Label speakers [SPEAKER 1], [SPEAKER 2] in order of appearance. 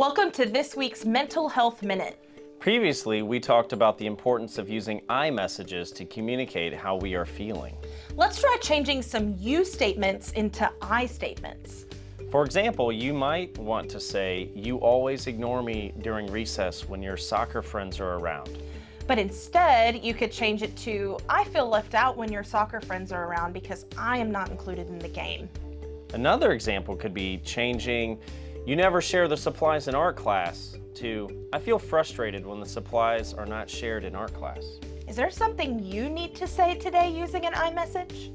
[SPEAKER 1] Welcome to this week's Mental Health Minute.
[SPEAKER 2] Previously, we talked about the importance of using I messages to communicate how we are feeling.
[SPEAKER 1] Let's try changing some you statements into I statements.
[SPEAKER 2] For example, you might want to say, you always ignore me during recess when your soccer friends are around.
[SPEAKER 1] But instead, you could change it to, I feel left out when your soccer friends are around because I am not included in the game.
[SPEAKER 2] Another example could be changing, you never share the supplies in art class to, I feel frustrated when the supplies are not shared in art class.
[SPEAKER 1] Is there something you need to say today using an I message?